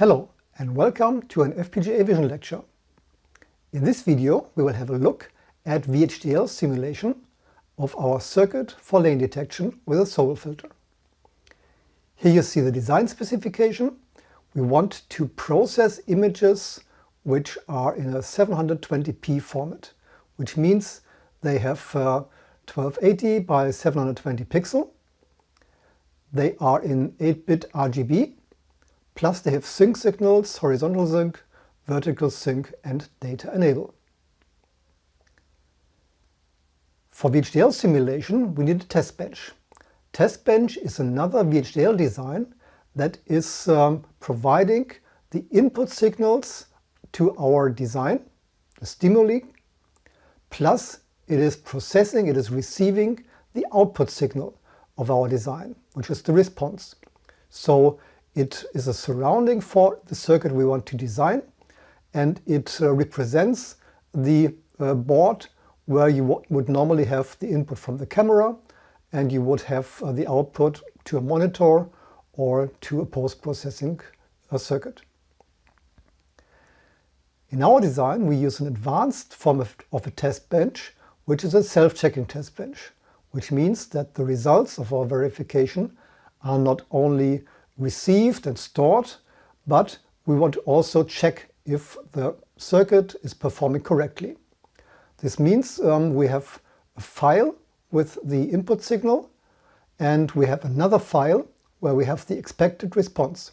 Hello and welcome to an FPGA Vision lecture. In this video we will have a look at VHDL simulation of our circuit for lane detection with a Sobel filter. Here you see the design specification. We want to process images which are in a 720p format, which means they have uh, 1280 by 720 pixel. They are in 8-bit RGB Plus they have sync signals, horizontal sync, vertical sync and data enable. For VHDL simulation we need a test bench. Test bench is another VHDL design that is um, providing the input signals to our design, the stimuli, plus it is processing, it is receiving the output signal of our design, which is the response. So it is a surrounding for the circuit we want to design and it uh, represents the uh, board where you would normally have the input from the camera and you would have uh, the output to a monitor or to a post-processing uh, circuit. In our design we use an advanced form of, of a test bench which is a self-checking test bench, which means that the results of our verification are not only received and stored, but we want to also check if the circuit is performing correctly. This means um, we have a file with the input signal and we have another file where we have the expected response.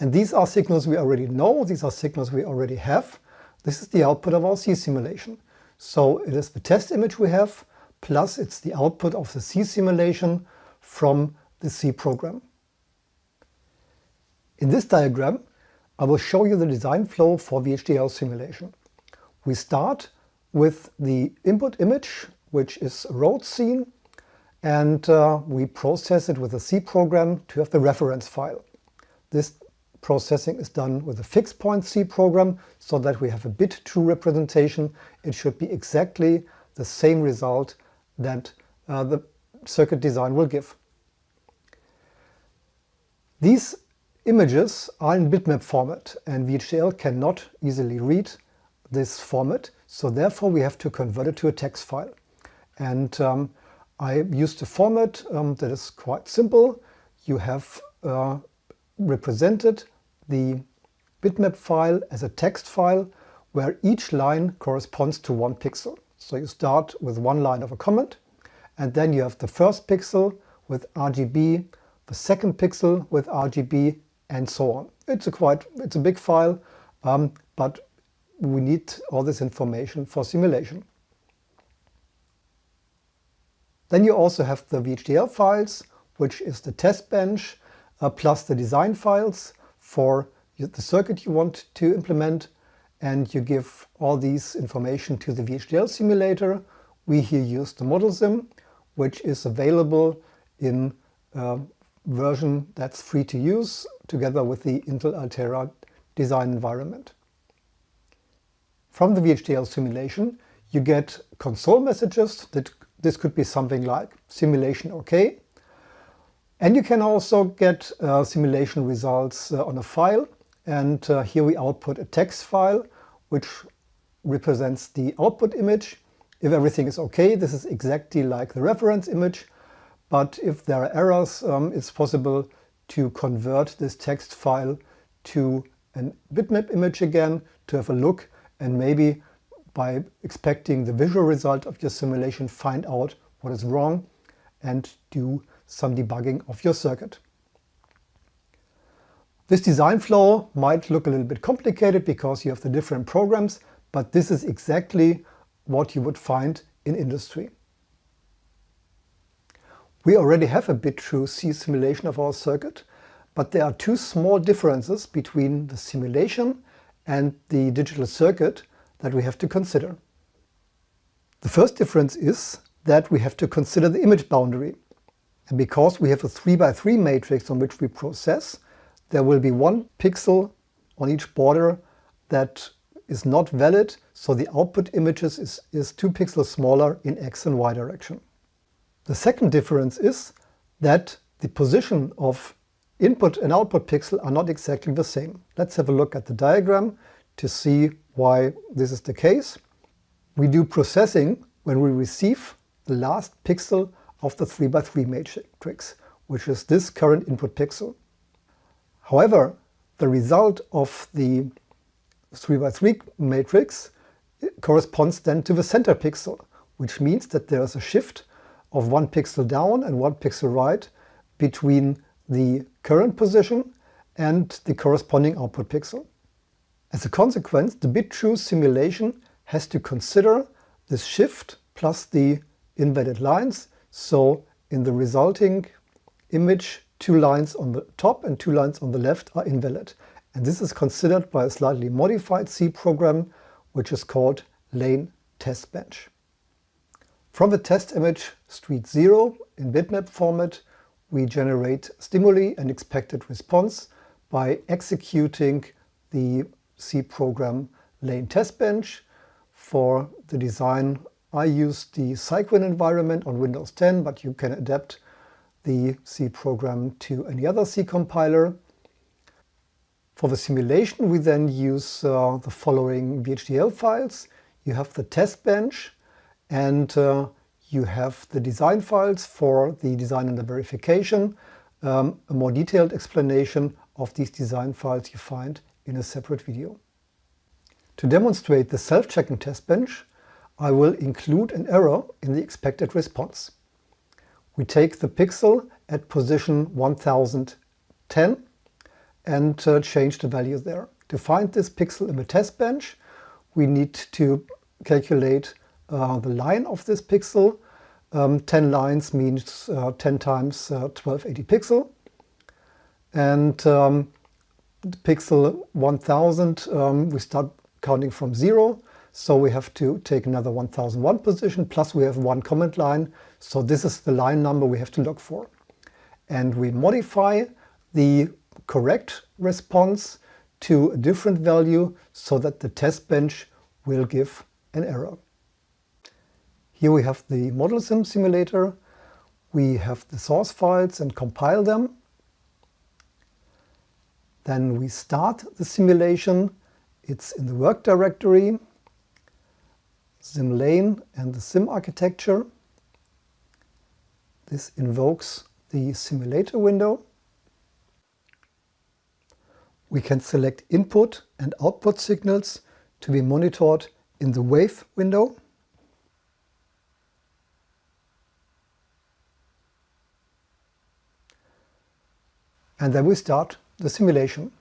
And these are signals we already know, these are signals we already have. This is the output of our C simulation. So it is the test image we have, plus it's the output of the C simulation from the C program. In this diagram, I will show you the design flow for VHDL simulation. We start with the input image, which is a road scene, and uh, we process it with a C program to have the reference file. This processing is done with a fixed point C program so that we have a bit true representation. It should be exactly the same result that uh, the circuit design will give. These Images are in bitmap format and VHDL cannot easily read this format, so therefore we have to convert it to a text file. And um, I used a format um, that is quite simple. You have uh, represented the bitmap file as a text file where each line corresponds to one pixel. So you start with one line of a comment and then you have the first pixel with RGB, the second pixel with RGB and so on. It's a quite, it's a big file, um, but we need all this information for simulation. Then you also have the VHDL files, which is the test bench, uh, plus the design files for the circuit you want to implement. And you give all these information to the VHDL simulator. We here use the ModelSim, which is available in uh, version that's free to use together with the Intel Altera design environment. From the VHDL simulation you get console messages that this could be something like simulation OK and you can also get uh, simulation results uh, on a file and uh, here we output a text file which represents the output image. If everything is okay, this is exactly like the reference image but if there are errors, um, it's possible to convert this text file to a bitmap image again to have a look and maybe by expecting the visual result of your simulation find out what is wrong and do some debugging of your circuit. This design flow might look a little bit complicated because you have the different programs, but this is exactly what you would find in industry. We already have a bit true C simulation of our circuit, but there are two small differences between the simulation and the digital circuit that we have to consider. The first difference is that we have to consider the image boundary. And because we have a 3 by 3 matrix on which we process, there will be one pixel on each border that is not valid, so the output images is, is 2 pixels smaller in x and y direction. The second difference is that the position of input and output pixel are not exactly the same. Let's have a look at the diagram to see why this is the case. We do processing when we receive the last pixel of the 3x3 matrix, which is this current input pixel. However, the result of the 3x3 matrix corresponds then to the center pixel, which means that there is a shift of one pixel down and one pixel right between the current position and the corresponding output pixel. As a consequence, the bit true simulation has to consider this shift plus the invalid lines. So in the resulting image, two lines on the top and two lines on the left are invalid. And this is considered by a slightly modified C program, which is called lane test bench. From the test image street 0 in bitmap format, we generate stimuli and expected response by executing the C program lane test bench. For the design, I use the Cygwin environment on Windows 10, but you can adapt the C program to any other C compiler. For the simulation, we then use uh, the following VHDL files. You have the test bench and uh, you have the design files for the design and the verification. Um, a more detailed explanation of these design files you find in a separate video. To demonstrate the self-checking test bench, I will include an error in the expected response. We take the pixel at position 1010 and uh, change the value there. To find this pixel in the test bench, we need to calculate uh, the line of this pixel. Um, 10 lines means uh, 10 times 1280 uh, pixel. And um, pixel 1000, um, we start counting from zero. So we have to take another 1001 position, plus we have one comment line. So this is the line number we have to look for. And we modify the correct response to a different value so that the test bench will give an error. Here we have the ModelSim simulator. We have the source files and compile them. Then we start the simulation. It's in the work directory, SimLane and the sim architecture. This invokes the simulator window. We can select input and output signals to be monitored in the wave window. And then we start the simulation.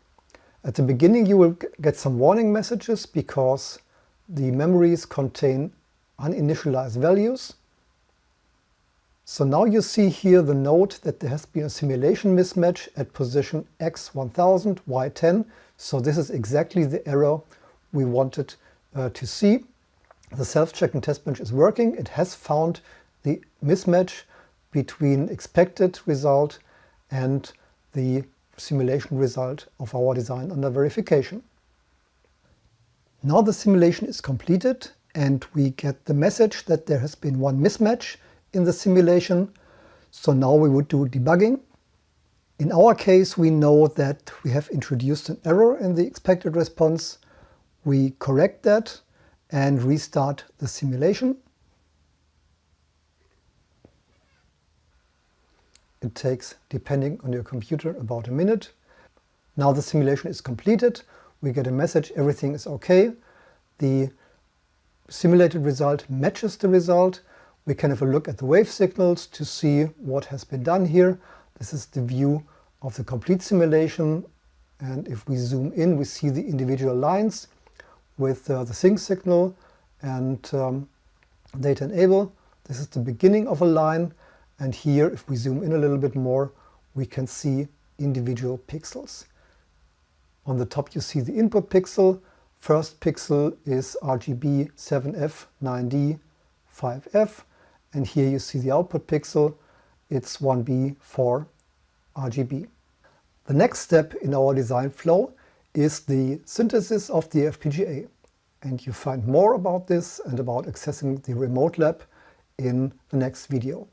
At the beginning you will get some warning messages because the memories contain uninitialized values. So now you see here the note that there has been a simulation mismatch at position x1000, y10. So this is exactly the error we wanted uh, to see. The self-checking test bench is working. It has found the mismatch between expected result and the simulation result of our design under verification. Now the simulation is completed and we get the message that there has been one mismatch in the simulation. So now we would do debugging. In our case, we know that we have introduced an error in the expected response. We correct that and restart the simulation. It takes, depending on your computer, about a minute. Now the simulation is completed. We get a message, everything is okay. The simulated result matches the result. We can have a look at the wave signals to see what has been done here. This is the view of the complete simulation. And if we zoom in, we see the individual lines with uh, the sync signal and um, data enable. This is the beginning of a line. And here, if we zoom in a little bit more, we can see individual pixels. On the top, you see the input pixel. First pixel is RGB 7F, 9D, 5F. And here you see the output pixel, it's 1B, 4 RGB. The next step in our design flow is the synthesis of the FPGA. And you find more about this and about accessing the remote lab in the next video.